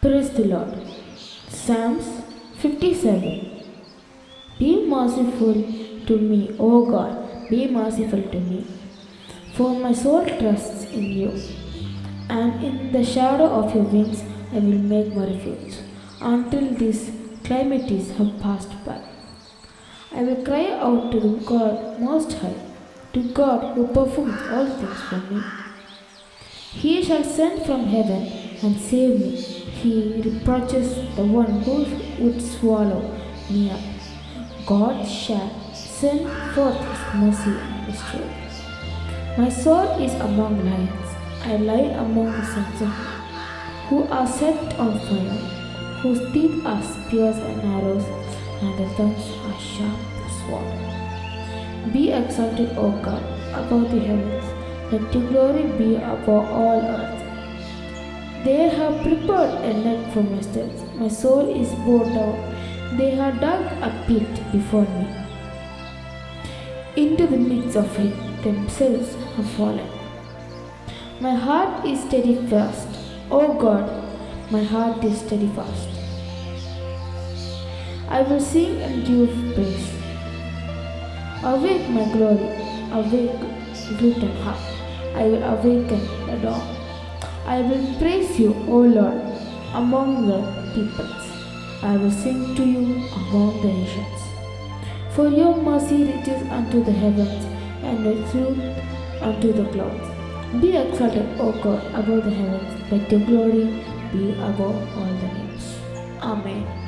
Praise the Lord. Psalms 57. Be merciful to me, O God, be merciful to me. For my soul trusts in you, and in the shadow of your wings I will make my refuge, until these calamities have passed by. I will cry out to God Most High, to God who performs all things for me. He shall send from heaven and save me. He reproaches the one who would swallow me up. God shall send forth his mercy and truth. My soul is among lions. I lie among the sons of men, who are set on fire, whose teeth are spears and arrows, and their tongues are sharp as sword. Be exalted, O God, above the heavens. Let your glory be above all earth. They have prepared a net for my steps. My soul is bowed down. They have dug a pit before me. Into the midst of it, themselves have fallen. My heart is steadfast. O God, my heart is steadfast. I will sing and give praise. Awake, my glory, awake, gluten heart. I will awaken the dawn. I will praise you, O Lord, among the peoples. I will sing to you among the nations. For your mercy reaches unto the heavens, and your truth unto the clouds. Be exalted, O God, above the heavens. Let your glory be above all the names. Amen.